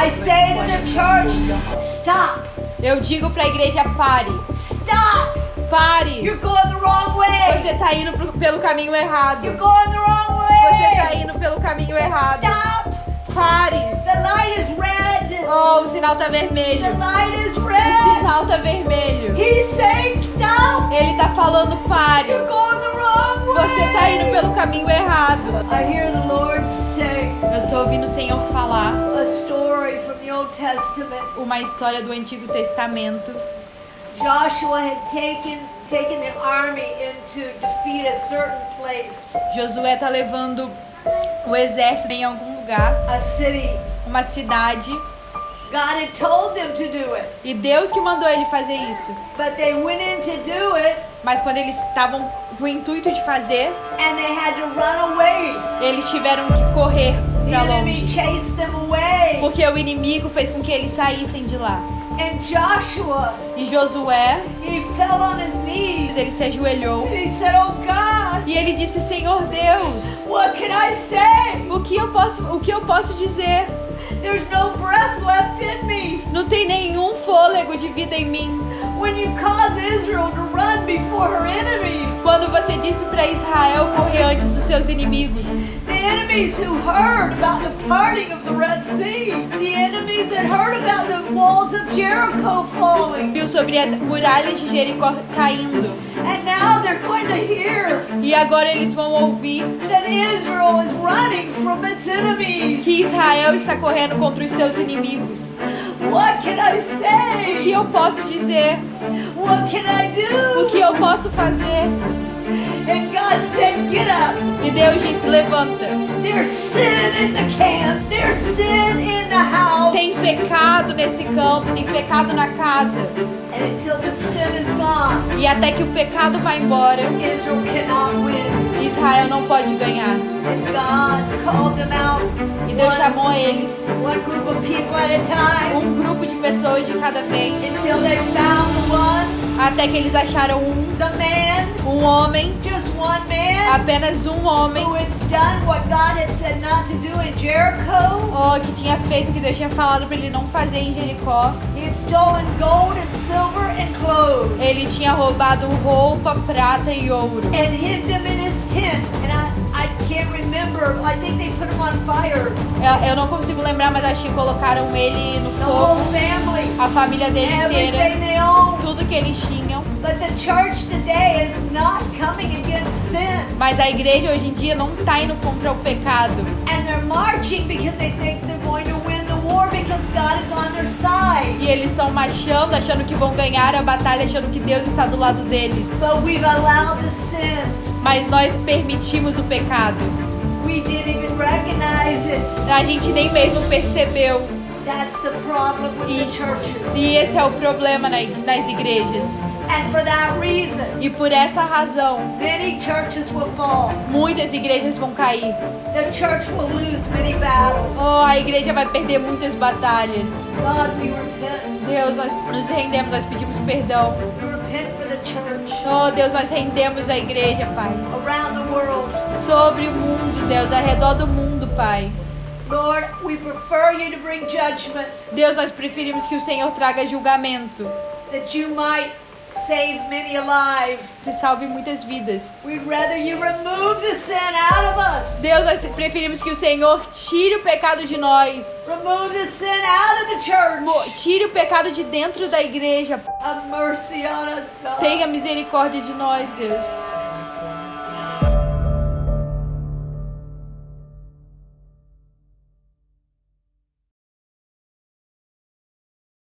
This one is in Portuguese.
I say to the church, stop, Eu digo pra igreja: pare, stop. pare. You're going the wrong way. Você tá indo pro- pelo caminho errado. You're going the wrong Você tá way. indo pelo caminho errado. Stop. Pare. The light is red. Oh, o sinal tá The vermelho. light is O red. sinal tá vermelho. He's saying stop. Ele tá falando pare. You're going the wrong way. Você tá caminho errado. I hear the Lord say Eu tô ouvindo o Senhor falar a story from the Old Testament. uma história do Antigo Testamento. Joshua had taken taken the army into defeat a certain place, Josué tá levando o exército em algum lugar, a city. uma cidade, God had told them to do it, e Deus que mandou ele fazer isso. but they went in to do it Mas quando eles estavam com o intuito de fazer, and they had to run away. eles tiveram que correr enemy longe. chased them away. Porque o inimigo fez com que eles saíssem de lá. And Joshua, E Josué, he fell on his knees ele se ajoelhou and he said, "Oh God, e ele disse: Senhor Deus, what can I say? o que eu posso, o que eu posso dizer? There's no breath left in me." Não tem nenhum fôlego de vida em mim. When you cause Israel to run before her enemies, Quando você disse para Israel correr antes dos seus inimigos, the enemies who heard about the parting of the Red Sea, the enemies that heard about the walls of Jericho falling, viu sobre as muralhas de Jericó caindo. and now they're going to hear E agora eles vão ouvir that Israel is running from its enemies. que Israel está correndo contra os seus inimigos. What can I O que eu posso dizer? What can I O do? que eu posso fazer? And God said, Get up. E Deus disse: Levanta. There's sin in the camp. There's sin in the house. Tem pecado nesse campo, tem pecado na casa. And until the sin is gone, E até que o pecado vá embora, Israel não pode ganhar. E Deus chamou eles, um grupo de pessoas de cada vez, até que eles acharam um, the man, um homem, man, apenas um homem, oh, que tinha feito o que Deus tinha falado para ele não fazer em Jericó. And silver and clothes Ele tinha roubado roupa, prata e ouro. and hid them in his tent. And I, I can't remember. I think they put him on fire. Eu, eu não consigo lembrar, mas acho que colocaram ele no fogo, a família dele inteira. Tudo que eles tinham. But the church today is not coming against sin. Mas a igreja hoje em dia não tá indo contra o pecado. And they're marching because they think they're going to win the war because God is on their side. E eles estão marchando, achando que vão ganhar a batalha, achando que Deus está do lado deles. But we've allowed the sin. Mas nós permitimos o pecado. We didn't even recognize it. A gente nem mesmo percebeu. That's the problem with the churches. E esse é o problema na nas igrejas. And for that reason, E por essa razão, many churches will fall. muitas igrejas vão cair. The church will lose many battles. Oh, a igreja vai perder muitas batalhas. God. Deus, nós nos rendemos, nós pedimos perdão. Oh, Deus, nós rendemos a igreja, Pai. Sobre o mundo, Deus, ao redor do mundo, Pai. Lord, we prefer you to bring judgment Deus, nós preferimos que o Senhor traga julgamento, that you might save many alive. que salve muitas vidas. We'd rather you remove the sin out of us. Deus, nós preferimos que o Senhor tire o pecado de nós. Remove the sin out of the church. Tire o pecado de dentro da igreja. Have mercy on us, God. Tenha misericórdia de nós, Deus.